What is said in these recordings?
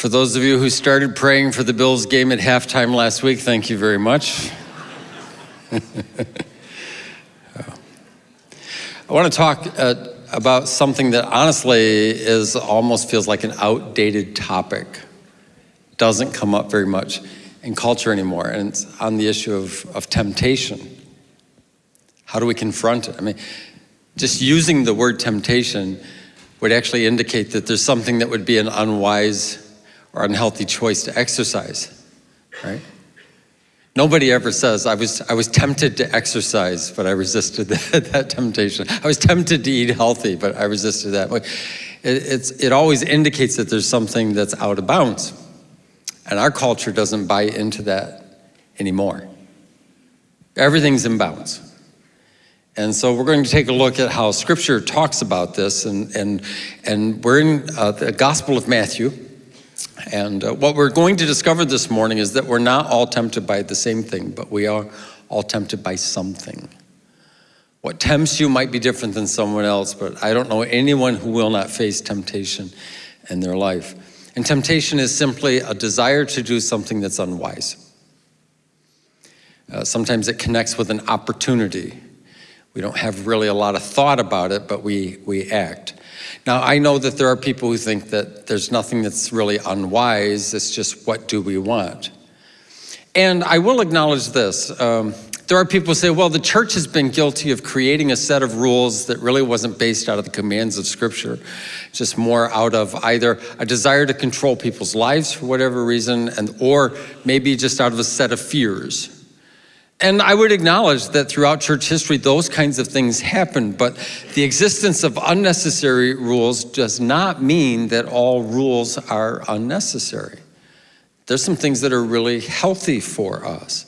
For those of you who started praying for the Bills game at halftime last week, thank you very much. I want to talk uh, about something that honestly is almost feels like an outdated topic. Doesn't come up very much in culture anymore, and it's on the issue of, of temptation. How do we confront it? I mean, just using the word temptation would actually indicate that there's something that would be an unwise or unhealthy choice to exercise, right? Nobody ever says, I was, I was tempted to exercise, but I resisted that, that temptation. I was tempted to eat healthy, but I resisted that. It, it's, it always indicates that there's something that's out of bounds. And our culture doesn't buy into that anymore. Everything's in bounds. And so we're going to take a look at how scripture talks about this. And, and, and we're in uh, the Gospel of Matthew. And uh, what we're going to discover this morning is that we're not all tempted by the same thing, but we are all tempted by something. What tempts you might be different than someone else, but I don't know anyone who will not face temptation in their life. And temptation is simply a desire to do something that's unwise. Uh, sometimes it connects with an opportunity. We don't have really a lot of thought about it, but we, we act. Now, I know that there are people who think that there's nothing that's really unwise, it's just what do we want? And I will acknowledge this. Um, there are people who say, well, the church has been guilty of creating a set of rules that really wasn't based out of the commands of Scripture, just more out of either a desire to control people's lives for whatever reason, and or maybe just out of a set of fears. And I would acknowledge that throughout church history, those kinds of things happen, but the existence of unnecessary rules does not mean that all rules are unnecessary. There's some things that are really healthy for us.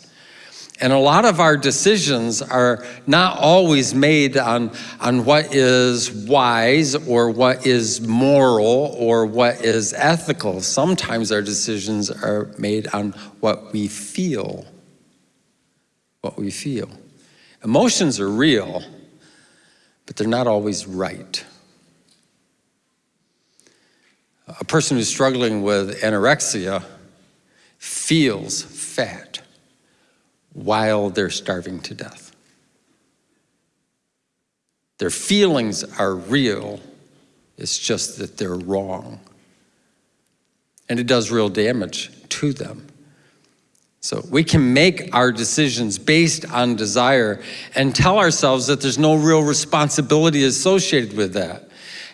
And a lot of our decisions are not always made on, on what is wise or what is moral or what is ethical. Sometimes our decisions are made on what we feel what we feel. Emotions are real, but they're not always right. A person who's struggling with anorexia feels fat while they're starving to death. Their feelings are real, it's just that they're wrong. And it does real damage to them. So we can make our decisions based on desire and tell ourselves that there's no real responsibility associated with that.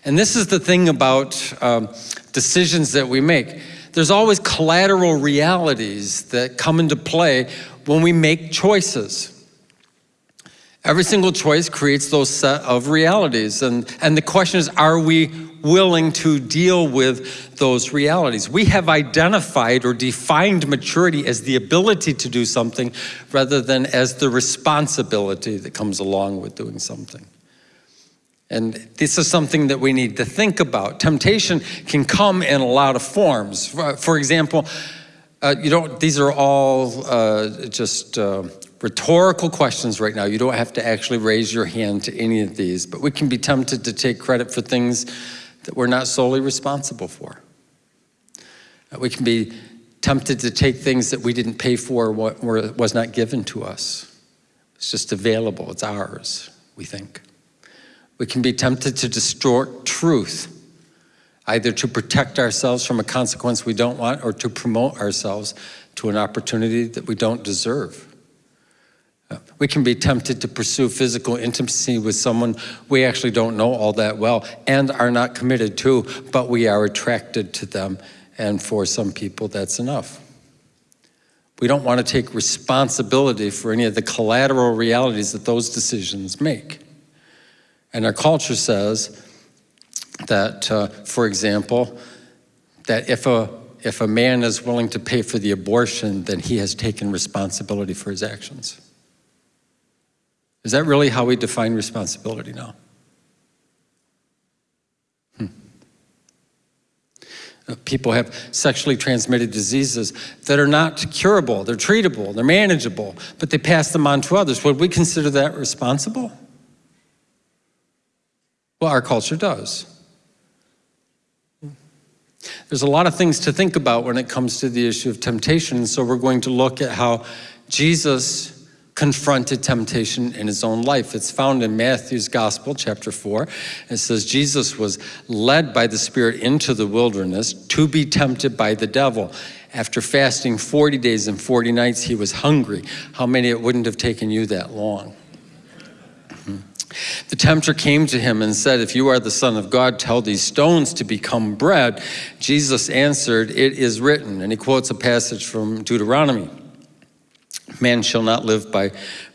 And this is the thing about um, decisions that we make. There's always collateral realities that come into play when we make choices. Every single choice creates those set of realities. And, and the question is, are we willing to deal with those realities? We have identified or defined maturity as the ability to do something rather than as the responsibility that comes along with doing something. And this is something that we need to think about. Temptation can come in a lot of forms. For, for example, uh, you don't, these are all uh, just uh, rhetorical questions right now. You don't have to actually raise your hand to any of these, but we can be tempted to take credit for things that we're not solely responsible for. Uh, we can be tempted to take things that we didn't pay for what was not given to us. It's just available, it's ours, we think. We can be tempted to distort truth, either to protect ourselves from a consequence we don't want or to promote ourselves to an opportunity that we don't deserve. We can be tempted to pursue physical intimacy with someone we actually don't know all that well and are not committed to, but we are attracted to them. And for some people, that's enough. We don't want to take responsibility for any of the collateral realities that those decisions make. And our culture says that, uh, for example, that if a, if a man is willing to pay for the abortion, then he has taken responsibility for his actions. Is that really how we define responsibility now? Hmm. Uh, people have sexually transmitted diseases that are not curable, they're treatable, they're manageable, but they pass them on to others. Would we consider that responsible? Well, our culture does. There's a lot of things to think about when it comes to the issue of temptation, so we're going to look at how Jesus confronted temptation in his own life. It's found in Matthew's Gospel, chapter 4. It says, Jesus was led by the Spirit into the wilderness to be tempted by the devil. After fasting 40 days and 40 nights, he was hungry. How many it wouldn't have taken you that long? The tempter came to him and said, If you are the Son of God, tell these stones to become bread. Jesus answered, It is written. And he quotes a passage from Deuteronomy Man shall not live by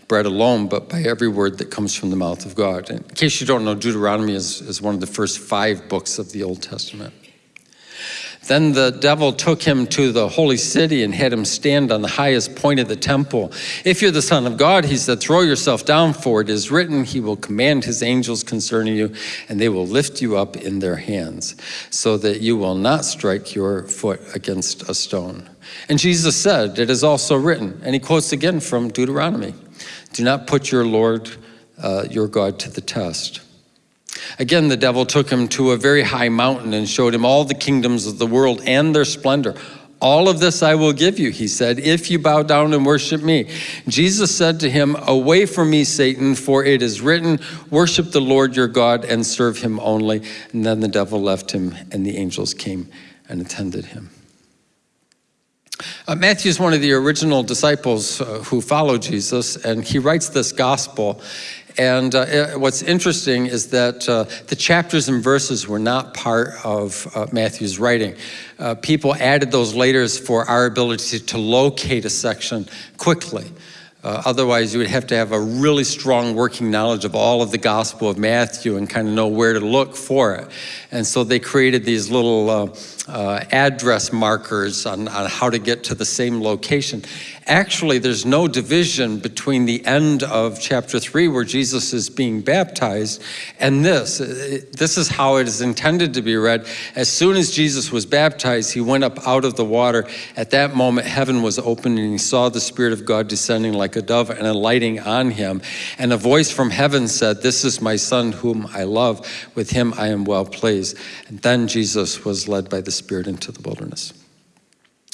bread alone, but by every word that comes from the mouth of God. In case you don't know, Deuteronomy is, is one of the first five books of the Old Testament. Then the devil took him to the holy city and had him stand on the highest point of the temple. If you're the Son of God, he said, throw yourself down, for it is written, He will command His angels concerning you, and they will lift you up in their hands, so that you will not strike your foot against a stone. And Jesus said, It is also written, and he quotes again from Deuteronomy Do not put your Lord, uh, your God, to the test. Again, the devil took him to a very high mountain and showed him all the kingdoms of the world and their splendor. All of this I will give you, he said, if you bow down and worship me. Jesus said to him, Away from me, Satan, for it is written, Worship the Lord your God and serve him only. And then the devil left him, and the angels came and attended him. Uh, Matthew is one of the original disciples uh, who followed Jesus, and he writes this gospel and uh, what's interesting is that uh, the chapters and verses were not part of uh, Matthew's writing. Uh, people added those later for our ability to locate a section quickly. Uh, otherwise, you would have to have a really strong working knowledge of all of the Gospel of Matthew and kind of know where to look for it. And so they created these little uh, address markers on, on how to get to the same location. Actually, there's no division between the end of chapter 3 where Jesus is being baptized and this. This is how it is intended to be read. As soon as Jesus was baptized, he went up out of the water. At that moment, heaven was opened and he saw the Spirit of God descending like a dove and alighting on him. And a voice from heaven said, This is my Son whom I love. With him I am well pleased. And then Jesus was led by the Spirit into the wilderness.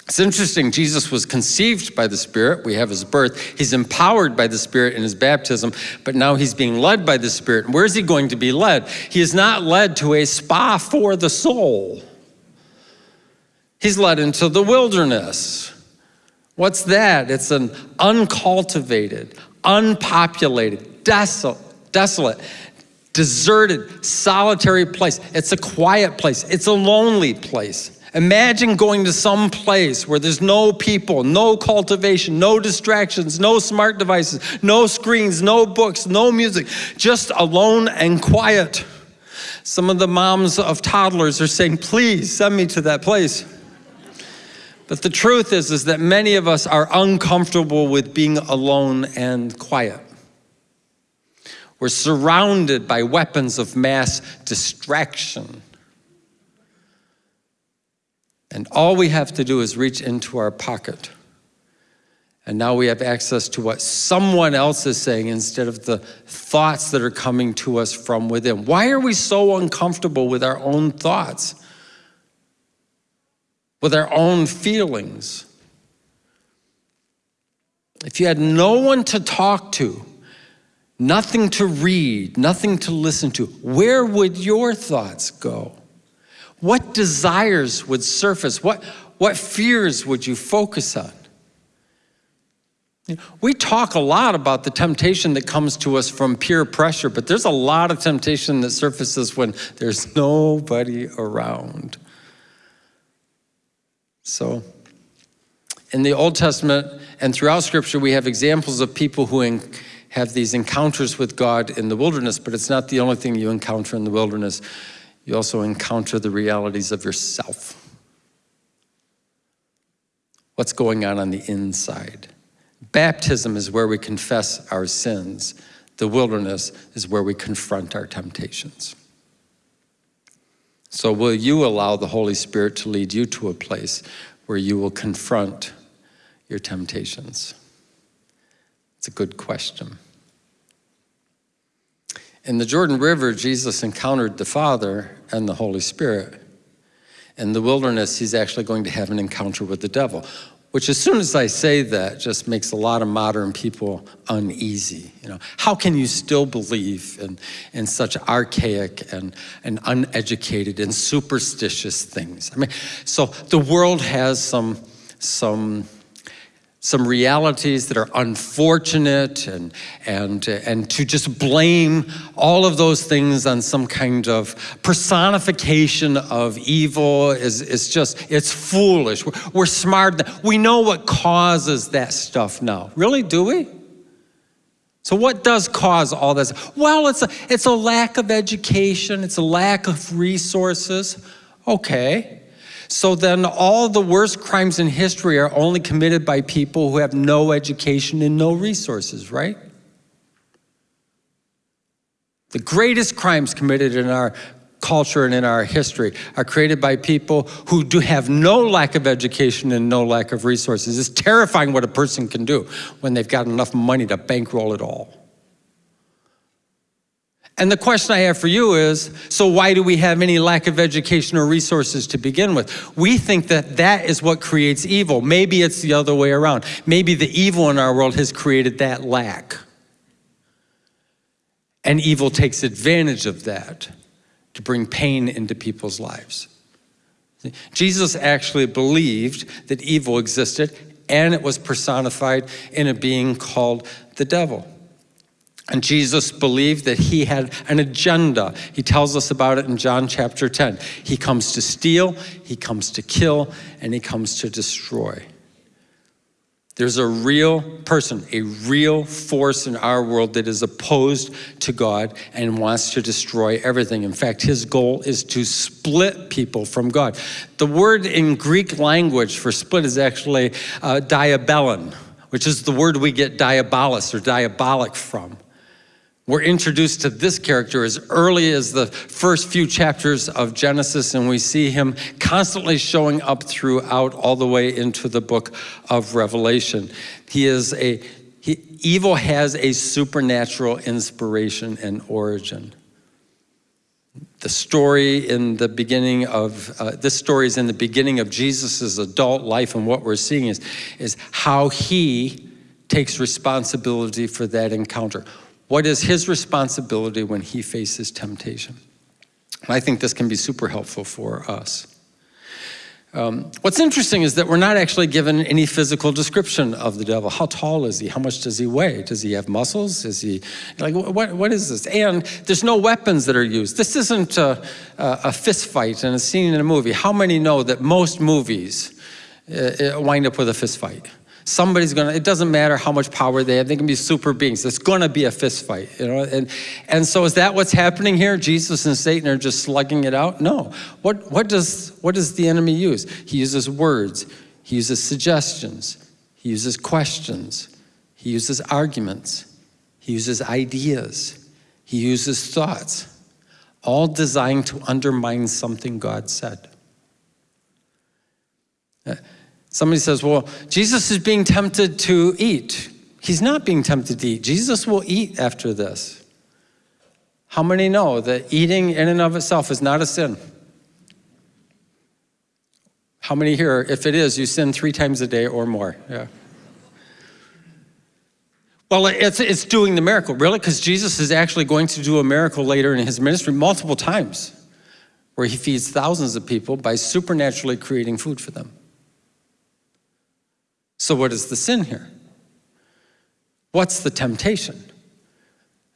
It's interesting, Jesus was conceived by the Spirit. We have his birth. He's empowered by the Spirit in his baptism, but now he's being led by the Spirit. Where is he going to be led? He is not led to a spa for the soul. He's led into the wilderness. What's that? It's an uncultivated, unpopulated, desolate, desolate, deserted, solitary place. It's a quiet place. It's a lonely place. Imagine going to some place where there's no people, no cultivation, no distractions, no smart devices, no screens, no books, no music, just alone and quiet. Some of the moms of toddlers are saying, please send me to that place. But the truth is, is that many of us are uncomfortable with being alone and quiet. We're surrounded by weapons of mass distraction. And all we have to do is reach into our pocket. And now we have access to what someone else is saying instead of the thoughts that are coming to us from within. Why are we so uncomfortable with our own thoughts? With our own feelings? If you had no one to talk to, nothing to read, nothing to listen to, where would your thoughts go? What desires would surface? What, what fears would you focus on? We talk a lot about the temptation that comes to us from peer pressure, but there's a lot of temptation that surfaces when there's nobody around. So, in the Old Testament and throughout Scripture, we have examples of people who have these encounters with God in the wilderness, but it's not the only thing you encounter in the wilderness you also encounter the realities of yourself. What's going on on the inside? Baptism is where we confess our sins. The wilderness is where we confront our temptations. So will you allow the Holy Spirit to lead you to a place where you will confront your temptations? It's a good question. In the Jordan River, Jesus encountered the Father and the Holy Spirit. In the wilderness, he's actually going to have an encounter with the devil, which as soon as I say that just makes a lot of modern people uneasy. You know, how can you still believe in, in such archaic and, and uneducated and superstitious things? I mean, so the world has some, some some realities that are unfortunate and, and, uh, and to just blame all of those things on some kind of personification of evil is, is just, it's foolish. We're, we're smart. We know what causes that stuff now. Really, do we? So what does cause all this? Well, it's a, it's a lack of education. It's a lack of resources. Okay. So then all the worst crimes in history are only committed by people who have no education and no resources, right? The greatest crimes committed in our culture and in our history are created by people who do have no lack of education and no lack of resources. It's terrifying what a person can do when they've got enough money to bankroll it all. And the question I have for you is, so why do we have any lack of education or resources to begin with? We think that that is what creates evil. Maybe it's the other way around. Maybe the evil in our world has created that lack. And evil takes advantage of that to bring pain into people's lives. Jesus actually believed that evil existed and it was personified in a being called the devil. And Jesus believed that he had an agenda. He tells us about it in John chapter 10. He comes to steal, he comes to kill, and he comes to destroy. There's a real person, a real force in our world that is opposed to God and wants to destroy everything. In fact, his goal is to split people from God. The word in Greek language for split is actually uh, diabellon, which is the word we get diabolus or diabolic from. We're introduced to this character as early as the first few chapters of Genesis, and we see him constantly showing up throughout all the way into the book of Revelation. He is a, he, evil has a supernatural inspiration and origin. The story in the beginning of, uh, this story is in the beginning of Jesus' adult life, and what we're seeing is, is how he takes responsibility for that encounter. What is his responsibility when he faces temptation? And I think this can be super helpful for us. Um, what's interesting is that we're not actually given any physical description of the devil. How tall is he? How much does he weigh? Does he have muscles? Is he, like, what, what is this? And there's no weapons that are used. This isn't a, a fist fight and a scene in a movie. How many know that most movies uh, uh wind up with a fist fight? Somebody's gonna, it doesn't matter how much power they have, they can be super beings. It's gonna be a fist fight, you know? And, and so is that what's happening here? Jesus and Satan are just slugging it out? No. What, what, does, what does the enemy use? He uses words, he uses suggestions, he uses questions, he uses arguments, he uses ideas, he uses thoughts, all designed to undermine something God said. Uh, Somebody says, well, Jesus is being tempted to eat. He's not being tempted to eat. Jesus will eat after this. How many know that eating in and of itself is not a sin? How many here, if it is, you sin three times a day or more? Yeah. Well, it's, it's doing the miracle, really, because Jesus is actually going to do a miracle later in his ministry multiple times, where he feeds thousands of people by supernaturally creating food for them. So what is the sin here? What's the temptation?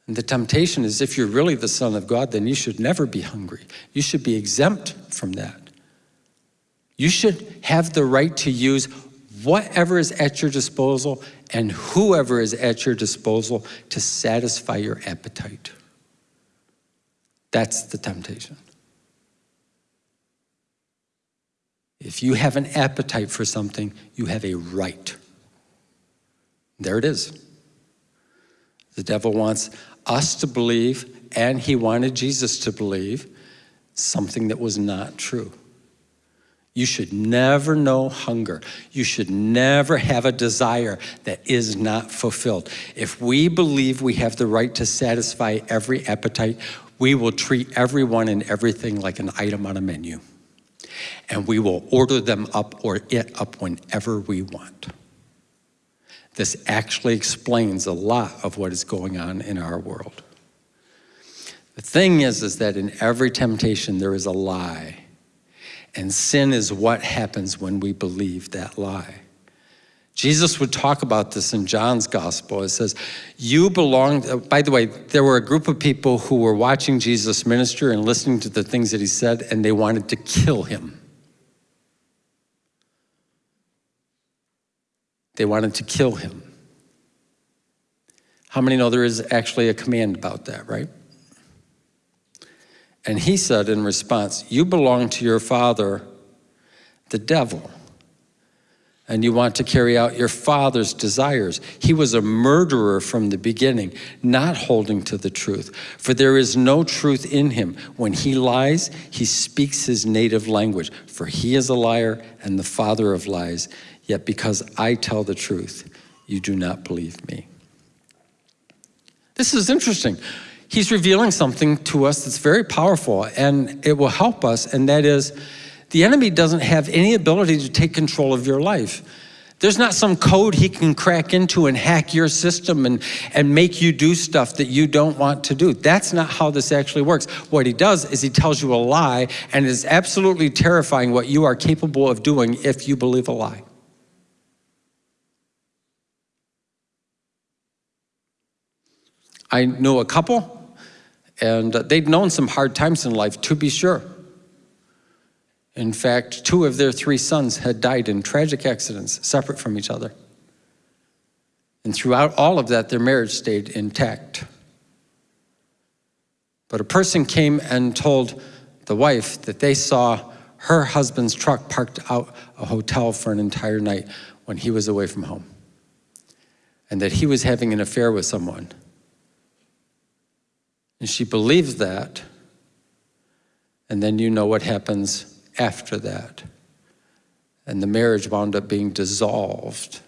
And the temptation is if you're really the Son of God, then you should never be hungry. You should be exempt from that. You should have the right to use whatever is at your disposal and whoever is at your disposal to satisfy your appetite. That's the temptation. If you have an appetite for something, you have a right. There it is. The devil wants us to believe, and he wanted Jesus to believe, something that was not true. You should never know hunger. You should never have a desire that is not fulfilled. If we believe we have the right to satisfy every appetite, we will treat everyone and everything like an item on a menu. And we will order them up or it up whenever we want. This actually explains a lot of what is going on in our world. The thing is, is that in every temptation there is a lie. And sin is what happens when we believe that lie. Jesus would talk about this in John's gospel. It says, You belong, uh, by the way, there were a group of people who were watching Jesus minister and listening to the things that he said, and they wanted to kill him. They wanted to kill him. How many know there is actually a command about that, right? And he said in response, You belong to your father, the devil and you want to carry out your father's desires. He was a murderer from the beginning, not holding to the truth, for there is no truth in him. When he lies, he speaks his native language, for he is a liar and the father of lies. Yet because I tell the truth, you do not believe me. This is interesting. He's revealing something to us that's very powerful and it will help us, and that is the enemy doesn't have any ability to take control of your life. There's not some code he can crack into and hack your system and, and make you do stuff that you don't want to do. That's not how this actually works. What he does is he tells you a lie and it is absolutely terrifying what you are capable of doing if you believe a lie. I know a couple and they'd known some hard times in life, to be sure. In fact, two of their three sons had died in tragic accidents separate from each other. And throughout all of that, their marriage stayed intact. But a person came and told the wife that they saw her husband's truck parked out a hotel for an entire night when he was away from home. And that he was having an affair with someone. And she believed that. And then you know what happens after that. And the marriage wound up being dissolved.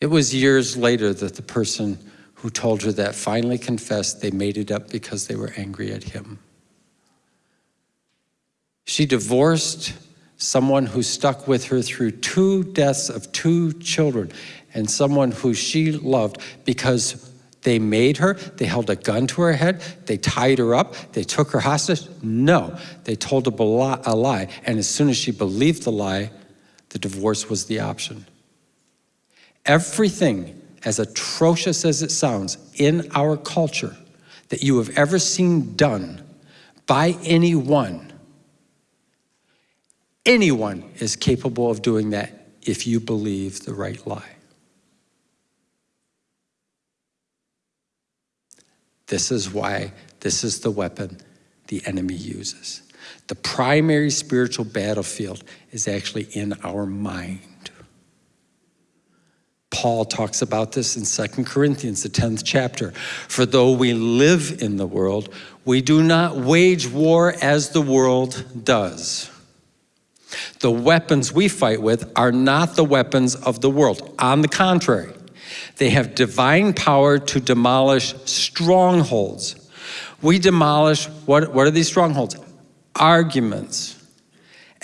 It was years later that the person who told her that finally confessed they made it up because they were angry at him. She divorced someone who stuck with her through two deaths of two children and someone who she loved because they made her, they held a gun to her head, they tied her up, they took her hostage. No, they told a lie. And as soon as she believed the lie, the divorce was the option. Everything, as atrocious as it sounds, in our culture that you have ever seen done by anyone, anyone is capable of doing that if you believe the right lie. This is why this is the weapon the enemy uses. The primary spiritual battlefield is actually in our mind. Paul talks about this in 2 Corinthians, the 10th chapter. For though we live in the world, we do not wage war as the world does. The weapons we fight with are not the weapons of the world. On the contrary, they have divine power to demolish strongholds. We demolish, what, what are these strongholds? Arguments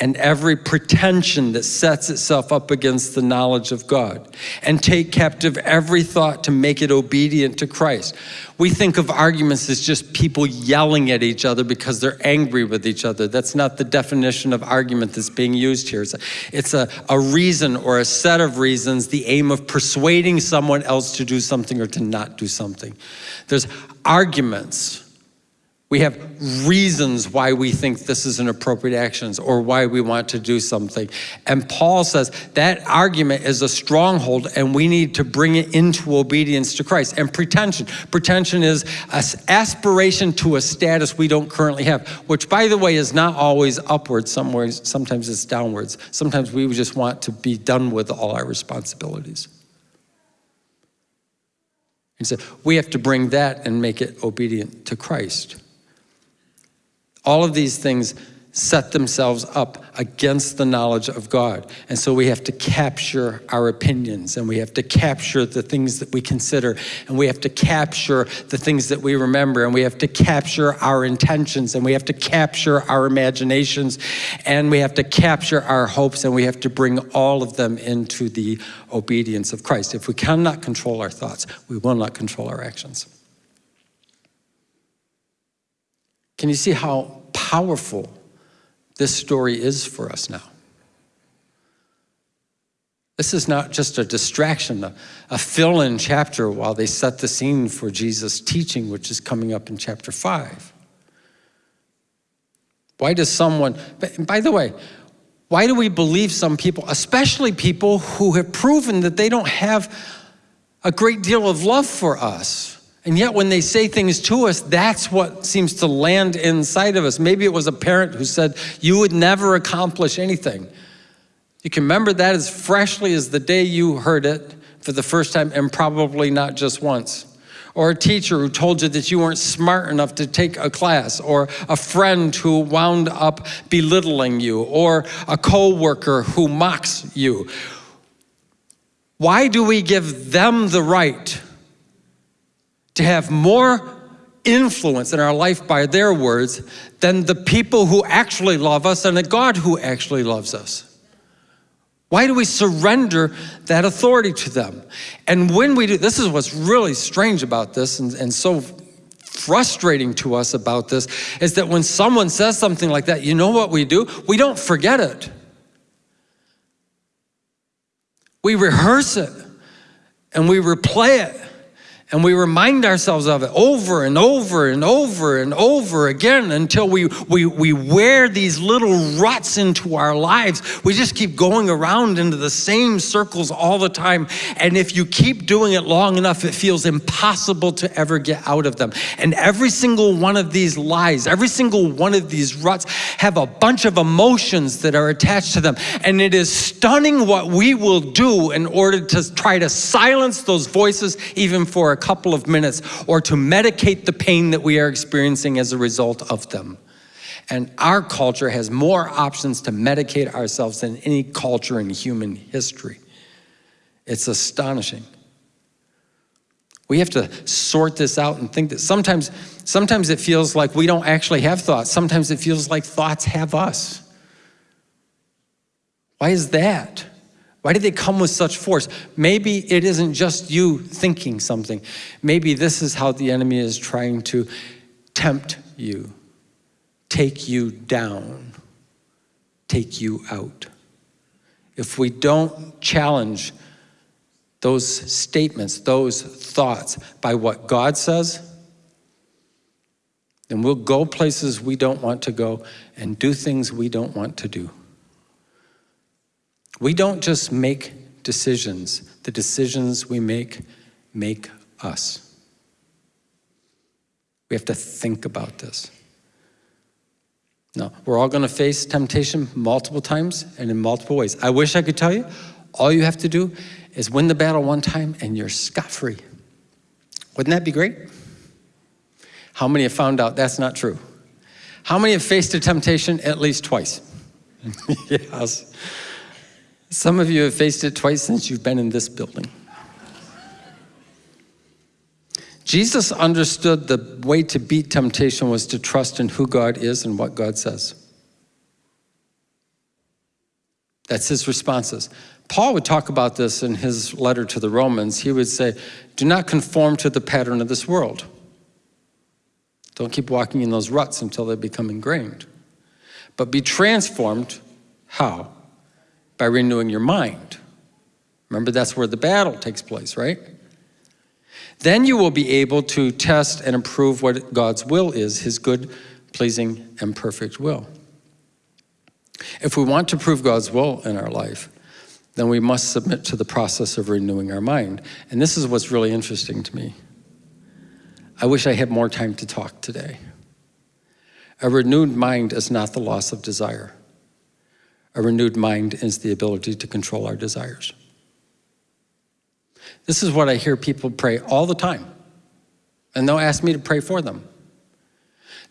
and every pretension that sets itself up against the knowledge of God, and take captive every thought to make it obedient to Christ. We think of arguments as just people yelling at each other because they're angry with each other. That's not the definition of argument that's being used here. It's a, it's a, a reason or a set of reasons, the aim of persuading someone else to do something or to not do something. There's arguments we have reasons why we think this is an appropriate action or why we want to do something. And Paul says that argument is a stronghold and we need to bring it into obedience to Christ. And pretension. Pretension is an aspiration to a status we don't currently have, which by the way is not always upwards, somewhere, sometimes it's downwards. Sometimes we just want to be done with all our responsibilities. And so we have to bring that and make it obedient to Christ. All of these things set themselves up against the knowledge of God. And so we have to capture our opinions and we have to capture the things that we consider and we have to capture the things that we remember and we have to capture our intentions and we have to capture our imaginations and we have to capture our hopes and we have to bring all of them into the obedience of Christ. If we cannot control our thoughts, we will not control our actions. Can you see how powerful this story is for us now. This is not just a distraction, a, a fill in chapter while they set the scene for Jesus' teaching, which is coming up in chapter 5. Why does someone, by the way, why do we believe some people, especially people who have proven that they don't have a great deal of love for us? And yet when they say things to us, that's what seems to land inside of us. Maybe it was a parent who said, you would never accomplish anything. You can remember that as freshly as the day you heard it for the first time and probably not just once. Or a teacher who told you that you weren't smart enough to take a class, or a friend who wound up belittling you, or a co-worker who mocks you. Why do we give them the right to have more influence in our life by their words than the people who actually love us and the God who actually loves us. Why do we surrender that authority to them? And when we do, this is what's really strange about this and, and so frustrating to us about this, is that when someone says something like that, you know what we do? We don't forget it. We rehearse it and we replay it and we remind ourselves of it over and over and over and over again until we, we, we wear these little ruts into our lives. We just keep going around into the same circles all the time. And if you keep doing it long enough, it feels impossible to ever get out of them. And every single one of these lies, every single one of these ruts have a bunch of emotions that are attached to them. And it is stunning what we will do in order to try to silence those voices even for couple of minutes or to medicate the pain that we are experiencing as a result of them. And our culture has more options to medicate ourselves than any culture in human history. It's astonishing. We have to sort this out and think that sometimes, sometimes it feels like we don't actually have thoughts. Sometimes it feels like thoughts have us. Why is that? Why did they come with such force? Maybe it isn't just you thinking something. Maybe this is how the enemy is trying to tempt you, take you down, take you out. If we don't challenge those statements, those thoughts by what God says, then we'll go places we don't want to go and do things we don't want to do. We don't just make decisions. The decisions we make make us. We have to think about this. Now, we're all going to face temptation multiple times and in multiple ways. I wish I could tell you, all you have to do is win the battle one time and you're scot-free. Wouldn't that be great? How many have found out that's not true? How many have faced a temptation at least twice? yes. Some of you have faced it twice since you've been in this building. Jesus understood the way to beat temptation was to trust in who God is and what God says. That's his responses. Paul would talk about this in his letter to the Romans. He would say, do not conform to the pattern of this world. Don't keep walking in those ruts until they become ingrained. But be transformed, how? By renewing your mind. Remember, that's where the battle takes place, right? Then you will be able to test and approve what God's will is, his good, pleasing, and perfect will. If we want to prove God's will in our life, then we must submit to the process of renewing our mind. And this is what's really interesting to me. I wish I had more time to talk today. A renewed mind is not the loss of desire. A renewed mind is the ability to control our desires. This is what I hear people pray all the time. And they'll ask me to pray for them.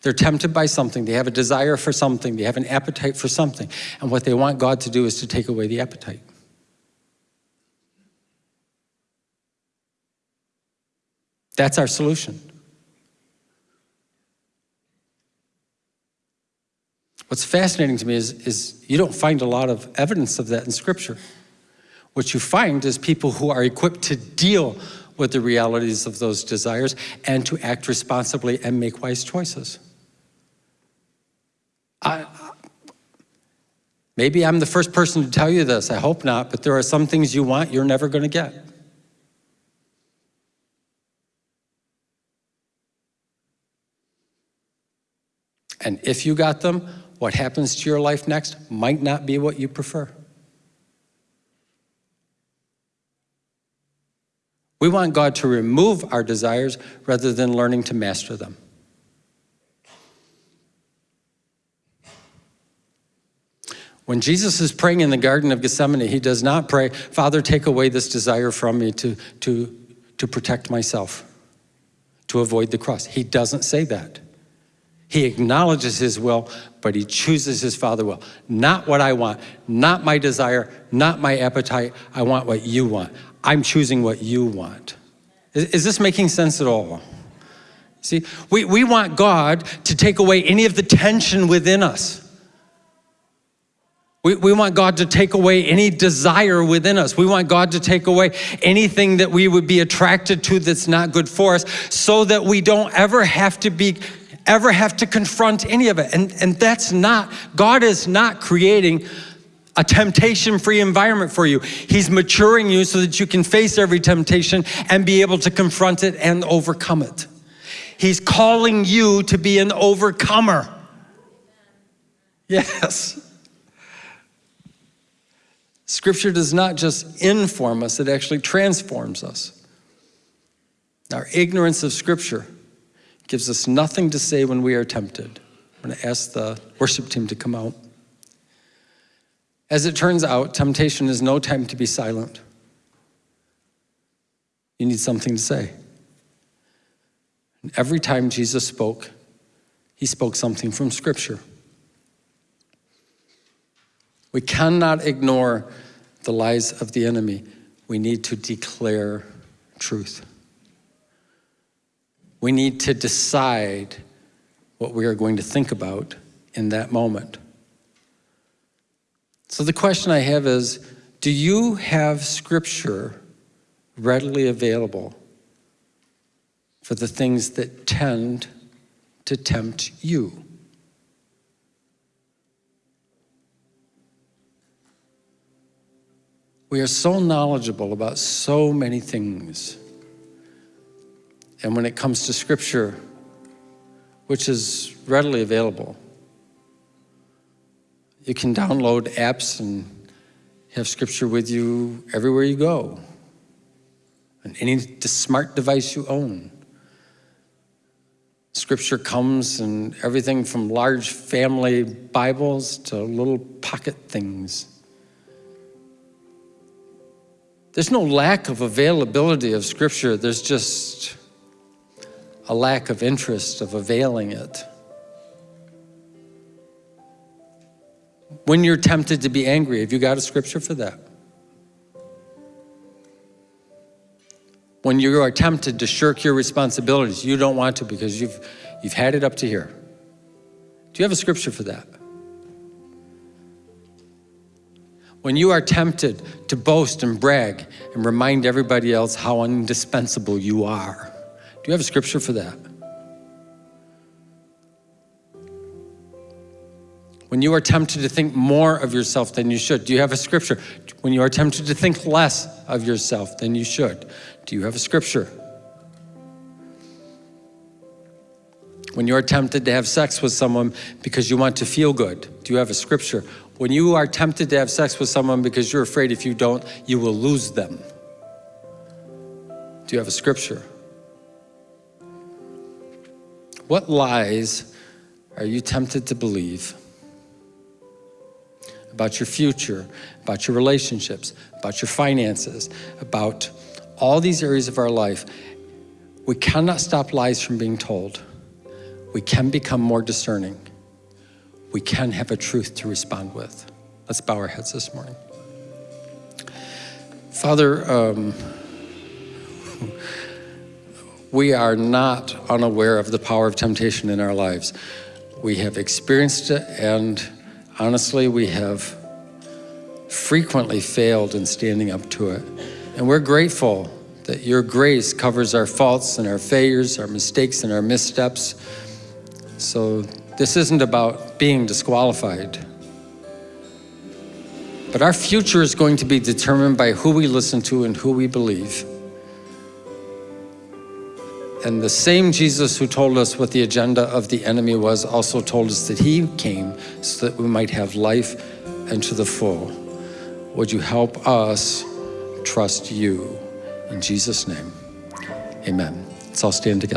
They're tempted by something, they have a desire for something, they have an appetite for something, and what they want God to do is to take away the appetite. That's our solution. What's fascinating to me is, is you don't find a lot of evidence of that in Scripture. What you find is people who are equipped to deal with the realities of those desires and to act responsibly and make wise choices. I, maybe I'm the first person to tell you this, I hope not, but there are some things you want you're never going to get. And if you got them, what happens to your life next might not be what you prefer. We want God to remove our desires rather than learning to master them. When Jesus is praying in the Garden of Gethsemane, he does not pray, Father, take away this desire from me to, to, to protect myself, to avoid the cross. He doesn't say that. He acknowledges his will, but he chooses his Father will. Not what I want, not my desire, not my appetite. I want what you want. I'm choosing what you want. Is, is this making sense at all? See, we, we want God to take away any of the tension within us. We, we want God to take away any desire within us. We want God to take away anything that we would be attracted to that's not good for us so that we don't ever have to be ever have to confront any of it. And, and that's not, God is not creating a temptation-free environment for you. He's maturing you so that you can face every temptation and be able to confront it and overcome it. He's calling you to be an overcomer. Yes. Scripture does not just inform us, it actually transforms us. Our ignorance of Scripture gives us nothing to say when we are tempted. I'm going to ask the worship team to come out. As it turns out, temptation is no time to be silent. You need something to say. And every time Jesus spoke, he spoke something from Scripture. We cannot ignore the lies of the enemy. We need to declare truth. We need to decide what we are going to think about in that moment. So the question I have is, do you have scripture readily available for the things that tend to tempt you? We are so knowledgeable about so many things. And when it comes to scripture, which is readily available, you can download apps and have scripture with you everywhere you go, on any smart device you own. Scripture comes in everything from large family Bibles to little pocket things. There's no lack of availability of Scripture, there's just a lack of interest of availing it. When you're tempted to be angry, have you got a scripture for that? When you are tempted to shirk your responsibilities, you don't want to because you've, you've had it up to here. Do you have a scripture for that? When you are tempted to boast and brag and remind everybody else how indispensable you are, you have a scripture for that? When you are tempted to think more of yourself than you should, do you have a scripture? When you are tempted to think less of yourself than you should, do you have a scripture? When you are tempted to have sex with someone because you want to feel good, do you have a scripture? When you are tempted to have sex with someone because you're afraid if you don't, you will lose them, do you have a scripture? What lies are you tempted to believe? about your future, about your relationships, about your finances, about all these areas of our life. We cannot stop lies from being told. we can become more discerning. We can have a truth to respond with. Let's bow our heads this morning. Father, um, we are not unaware of the power of temptation in our lives. We have experienced it, and honestly, we have frequently failed in standing up to it. And we're grateful that your grace covers our faults and our failures, our mistakes and our missteps. So this isn't about being disqualified. But our future is going to be determined by who we listen to and who we believe. And the same Jesus who told us what the agenda of the enemy was also told us that he came so that we might have life and to the full. Would you help us trust you? In Jesus' name, amen. Let's all stand together.